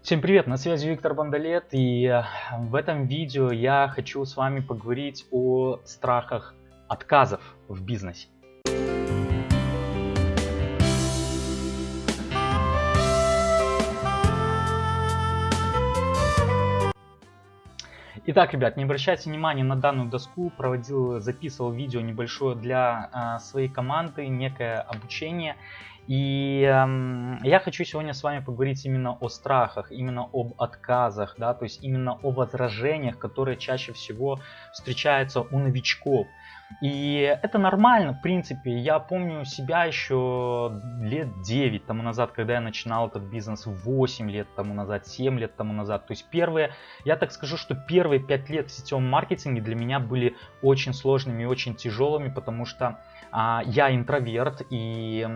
Всем привет, на связи Виктор Бондолет и э, в этом видео я хочу с вами поговорить о страхах отказов в бизнесе. Итак, ребят, не обращайте внимания на данную доску, проводил, записывал видео небольшое для э, своей команды, некое обучение. И э, я хочу сегодня с вами поговорить именно о страхах, именно об отказах, да, то есть именно о возражениях, которые чаще всего встречаются у новичков. И это нормально, в принципе. Я помню себя еще лет 9 тому назад, когда я начинал этот бизнес, 8 лет тому назад, 7 лет тому назад. То есть первые, я так скажу, что первые 5 лет в сетевом маркетинге для меня были очень сложными и очень тяжелыми, потому что а, я интроверт и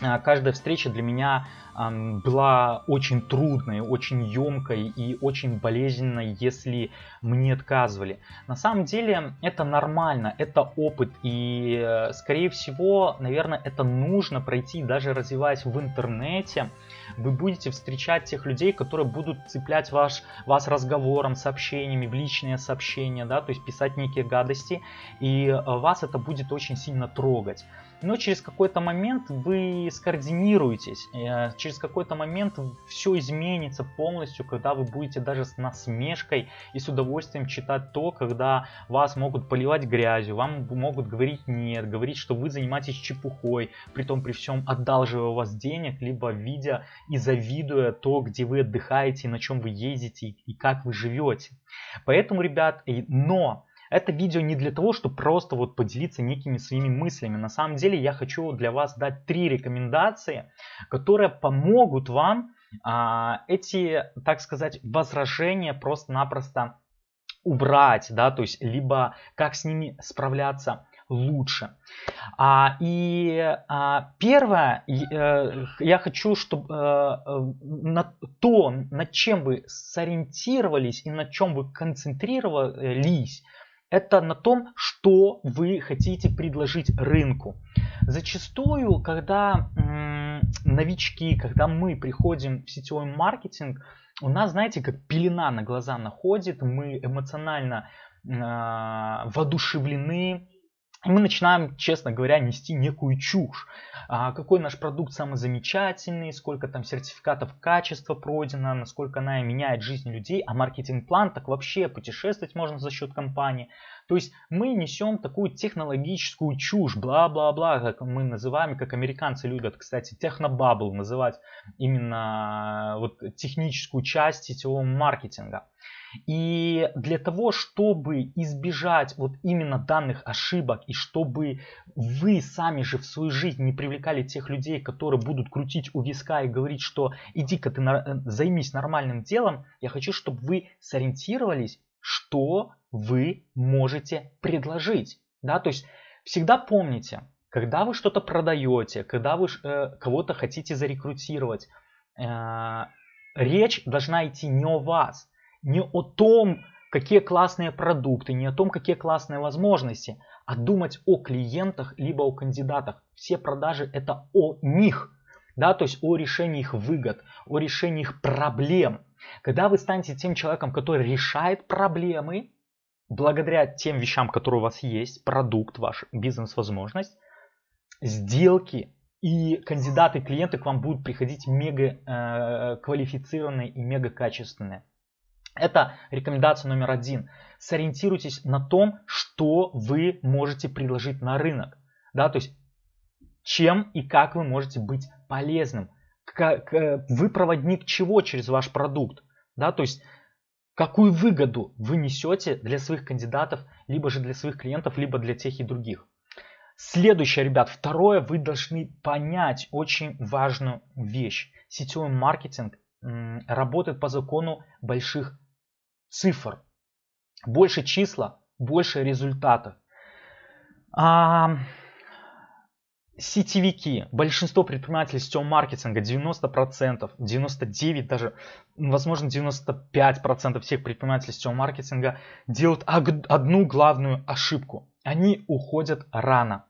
каждая встреча для меня была очень трудной, очень емкой и очень болезненной, если мне отказывали. На самом деле это нормально, это опыт. И э, скорее всего, наверное, это нужно пройти, даже развиваясь в интернете, вы будете встречать тех людей, которые будут цеплять ваш, вас разговором, сообщениями, в личные сообщения, да, то есть писать некие гадости, и э, вас это будет очень сильно трогать но через какой-то момент вы скоординируетесь, э, через какой-то момент все изменится полностью, когда вы будете даже с насмешкой и с удовольствием читать то, когда вас могут поливать грязью, вам могут говорить нет, говорить, что вы занимаетесь чепухой, при том при всем одалживая у вас денег, либо видя и завидуя то, где вы отдыхаете, на чем вы ездите и как вы живете. Поэтому, ребят, но это видео не для того, чтобы просто вот поделиться некими своими мыслями. На самом деле я хочу для вас дать три рекомендации, которые помогут вам а, эти, так сказать, возражения просто-напросто убрать, да, то есть либо как с ними справляться лучше. А, и а, первое, э, я хочу, чтобы э, э, на то, над чем вы сориентировались и на чем вы концентрировались, это на том, что вы хотите предложить рынку. Зачастую, когда новички, когда мы приходим в сетевой маркетинг, у нас, знаете, как пелена на глаза находит, мы эмоционально э, воодушевлены, мы начинаем, честно говоря, нести некую чушь. А какой наш продукт самый замечательный, сколько там сертификатов качества пройдено, насколько она меняет жизнь людей, а маркетинг-план так вообще путешествовать можно за счет компании. То есть мы несем такую технологическую чушь, бла-бла-бла, как мы называем, как американцы любят, кстати, технобабл называть именно вот техническую часть сетевого маркетинга. И для того, чтобы избежать вот именно данных ошибок и чтобы вы сами же в свою жизнь не привлекали тех людей, которые будут крутить у виска и говорить, что иди-ка ты на, э, займись нормальным делом, я хочу, чтобы вы сориентировались, что вы можете предложить. Да? То есть всегда помните, когда вы что-то продаете, когда вы э, кого-то хотите зарекрутировать, э, речь должна идти не о вас, не о том, какие классные продукты, не о том, какие классные возможности, а думать о клиентах либо о кандидатах. Все продажи это о них, да, то есть о решении их выгод, о решении их проблем. Когда вы станете тем человеком, который решает проблемы, благодаря тем вещам, которые у вас есть, продукт, ваш бизнес-возможность, сделки и кандидаты, клиенты к вам будут приходить мега э, квалифицированные и мега качественные. Это рекомендация номер один. Сориентируйтесь на том, что вы можете предложить на рынок. Да, то есть чем и как вы можете быть полезным. Как, вы проводник чего через ваш продукт. Да, то есть какую выгоду вы несете для своих кандидатов, либо же для своих клиентов, либо для тех и других. Следующее, ребят, второе, вы должны понять очень важную вещь. Сетевой маркетинг работает по закону больших цифр. Больше числа, больше результатов. А, сетевики, большинство предпринимателей сетевого маркетинга, 90%, 99% даже, возможно 95% всех предпринимателей сетевого маркетинга делают одну главную ошибку. Они уходят рано.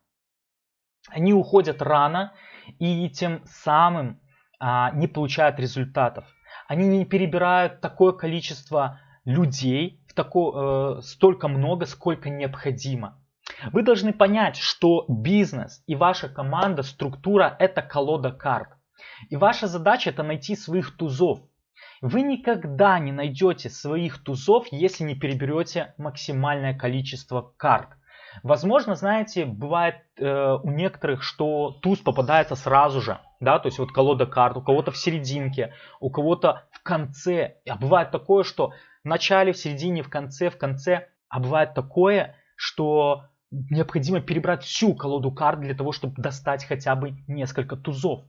Они уходят рано и тем самым а, не получают результатов. они не перебирают такое количество людей, в тако, э, столько много, сколько необходимо. Вы должны понять, что бизнес и ваша команда, структура это колода карт. И ваша задача это найти своих тузов. Вы никогда не найдете своих тузов, если не переберете максимальное количество карт. Возможно, знаете, бывает э, у некоторых, что туз попадается сразу же, да, то есть вот колода карт, у кого-то в серединке, у кого-то в конце. А бывает такое, что в начале, в середине, в конце, в конце. А бывает такое, что необходимо перебрать всю колоду карт для того, чтобы достать хотя бы несколько тузов.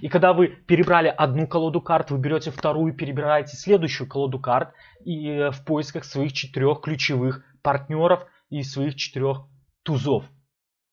И когда вы перебрали одну колоду карт, вы берете вторую, перебираете следующую колоду карт и э, в поисках своих четырех ключевых партнеров и своих четырех тузов.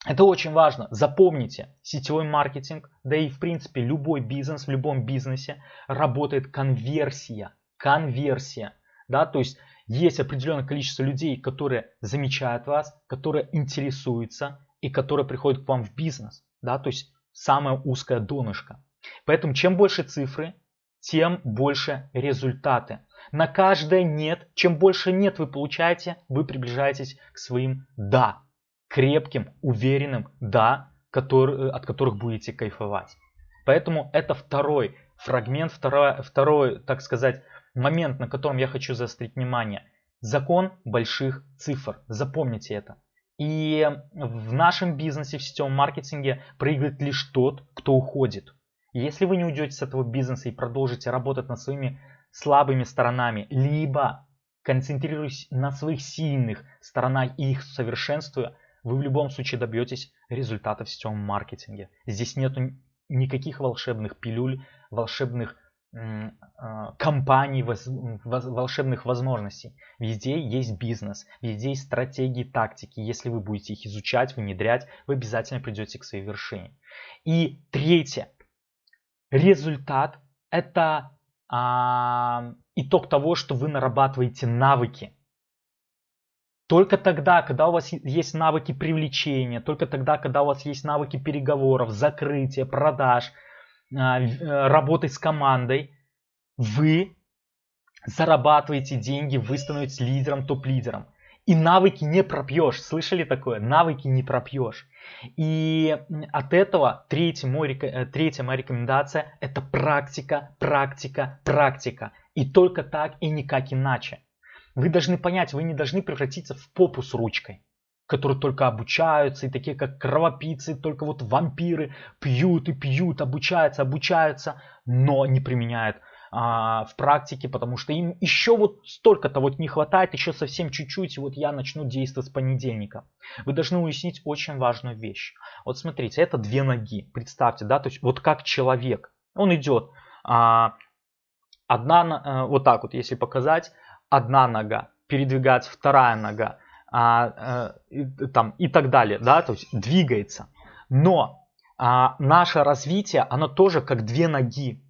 Это очень важно. Запомните, сетевой маркетинг, да и в принципе любой бизнес, в любом бизнесе работает конверсия. Конверсия. Да, то есть есть определенное количество людей, которые замечают вас, которые интересуются и которые приходят к вам в бизнес. Да, то есть самое узкое донышко. Поэтому чем больше цифры, тем больше результаты. На каждое нет, чем больше нет вы получаете, вы приближаетесь к своим да. Крепким, уверенным да, который, от которых будете кайфовать. Поэтому это второй фрагмент, второй, второй, так сказать, момент, на котором я хочу заострить внимание. Закон больших цифр. Запомните это. И в нашем бизнесе, в сетевом маркетинге проигрывает лишь тот, кто уходит. Если вы не уйдете с этого бизнеса и продолжите работать над своими слабыми сторонами, либо концентрируясь на своих сильных сторонах и их совершенствуя, вы в любом случае добьетесь результата в сетевом маркетинге. Здесь нет никаких волшебных пилюль, волшебных а, компаний, волшебных возможностей. Везде есть бизнес, везде есть стратегии, тактики. Если вы будете их изучать, внедрять, вы обязательно придете к своей вершине. И третье. Результат – это а, итог того, что вы нарабатываете навыки. Только тогда, когда у вас есть навыки привлечения, только тогда, когда у вас есть навыки переговоров, закрытия, продаж – а, э, работать с командой, вы зарабатываете деньги, вы становитесь лидером, топ-лидером. И навыки не пропьешь. Слышали такое? Навыки не пропьешь. И от этого третья, мой, э, третья моя рекомендация это практика, практика, практика. И только так и никак иначе. Вы должны понять, вы не должны превратиться в попу с ручкой которые только обучаются, и такие как кровопийцы, только вот вампиры пьют и пьют, обучаются, обучаются, но не применяют а, в практике, потому что им еще вот столько-то вот не хватает, еще совсем чуть-чуть, вот я начну действовать с понедельника. Вы должны уяснить очень важную вещь. Вот смотрите, это две ноги, представьте, да, то есть вот как человек, он идет, а, одна, а, вот так вот, если показать, одна нога, передвигается вторая нога, а, и, там, и так далее, да, то есть двигается. Но а, наше развитие, оно тоже как две ноги.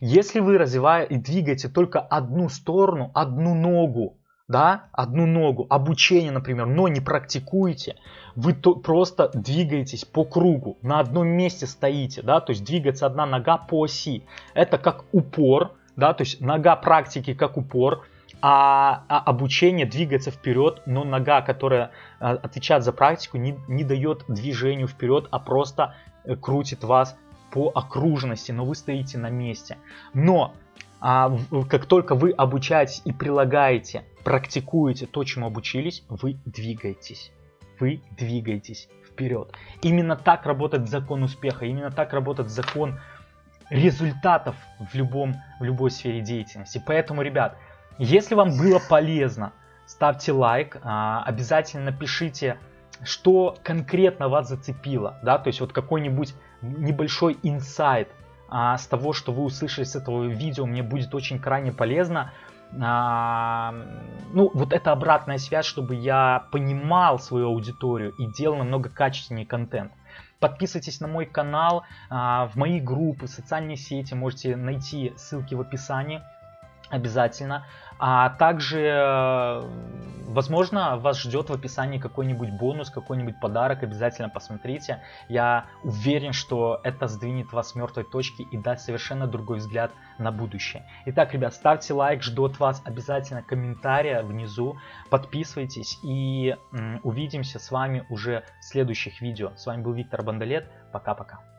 Если вы развиваете и двигаете только одну сторону, одну ногу, да, одну ногу, обучение, например, но не практикуете, вы то, просто двигаетесь по кругу, на одном месте стоите, да, то есть двигается одна нога по оси. Это как упор, да, то есть нога практики как упор, а, а обучение двигается вперед, но нога, которая а, отвечает за практику, не, не дает движению вперед, а просто э, крутит вас по окружности, но вы стоите на месте. Но а, как только вы обучаетесь и прилагаете, практикуете то, чему обучились, вы двигаетесь. Вы двигаетесь вперед. Именно так работает закон успеха, именно так работает закон результатов в, любом, в любой сфере деятельности. Поэтому, ребят, если вам было полезно, ставьте лайк, а, обязательно пишите, что конкретно вас зацепило, да, то есть вот какой-нибудь небольшой инсайт а, с того, что вы услышали с этого видео, мне будет очень крайне полезно. А, ну, вот это обратная связь, чтобы я понимал свою аудиторию и делал намного качественнее контент. Подписывайтесь на мой канал, в мои группы, социальные сети, можете найти ссылки в описании. Обязательно. А также, э, возможно, вас ждет в описании какой-нибудь бонус, какой-нибудь подарок. Обязательно посмотрите. Я уверен, что это сдвинет вас с мертвой точки и даст совершенно другой взгляд на будущее. Итак, ребят, ставьте лайк, жду от вас обязательно комментария внизу. Подписывайтесь и увидимся с вами уже в следующих видео. С вами был Виктор Бандалет. Пока-пока.